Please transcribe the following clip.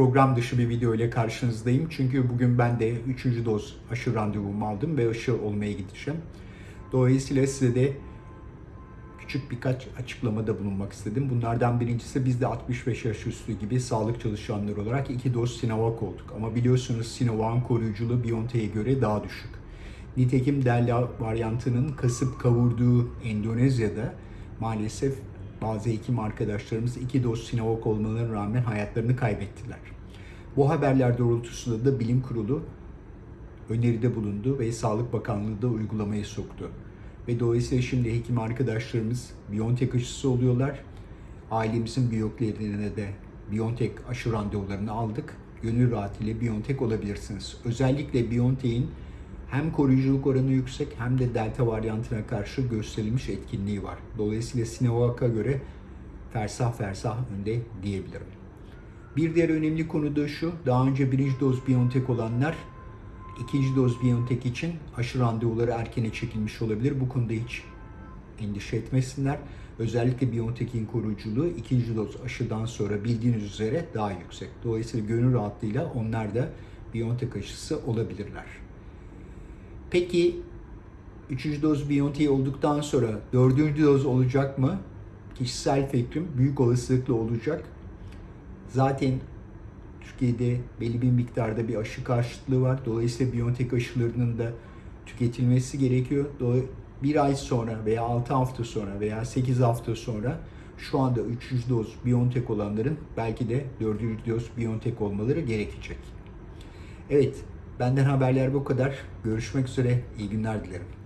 program dışı bir video ile karşınızdayım. Çünkü bugün ben de 3. doz aşı randevumu aldım ve aşı olmaya gideceğim. Dolayısıyla size de küçük birkaç açıklamada bulunmak istedim. Bunlardan birincisi biz de 65 yaş üstü gibi sağlık çalışanları olarak 2 doz Sinovac olduk. Ama biliyorsunuz Sinovac'ın koruyuculuğu BioNTech'e göre daha düşük. Nitekim Delta varyantının kasıp kavurduğu Endonezya'da maalesef bazı hekim arkadaşlarımız iki doz Sinovac olmalarına rağmen hayatlarını kaybettiler. Bu haberler doğrultusunda da bilim kurulu öneride bulundu ve Sağlık Bakanlığı da uygulamaya soktu. Ve dolayısıyla şimdi hekim arkadaşlarımız BioNTech aşısı oluyorlar. Ailemizin büyüklerine de BioNTech aşı randevularını aldık. Gönül rahatıyla BioNTech olabilirsiniz. Özellikle BioNTech'in hem koruyuculuk oranı yüksek hem de delta varyantına karşı gösterilmiş etkinliği var. Dolayısıyla Sinovac'a göre fersah fersah önde diyebilirim. Bir diğer önemli konu da şu, daha önce birinci doz BioNTech olanlar ikinci doz BioNTech için aşı randevuları erkene çekilmiş olabilir. Bu konuda hiç endişe etmesinler. Özellikle BioNTech'in koruyuculuğu ikinci doz aşıdan sonra bildiğiniz üzere daha yüksek. Dolayısıyla gönül rahatlığıyla onlar da BioNTech aşısı olabilirler. Peki 3. doz BioNTech olduktan sonra 4. doz olacak mı? Kişisel fikrim büyük olasılıkla olacak. Zaten Türkiye'de belli bir miktarda bir aşı karşıtlığı var. Dolayısıyla BioNTech aşılarının da tüketilmesi gerekiyor. Bir ay sonra veya 6 hafta sonra veya 8 hafta sonra şu anda 3. doz BioNTech olanların belki de 4. doz BioNTech olmaları gerekecek. Evet, benden haberler bu kadar. Görüşmek üzere, iyi günler dilerim.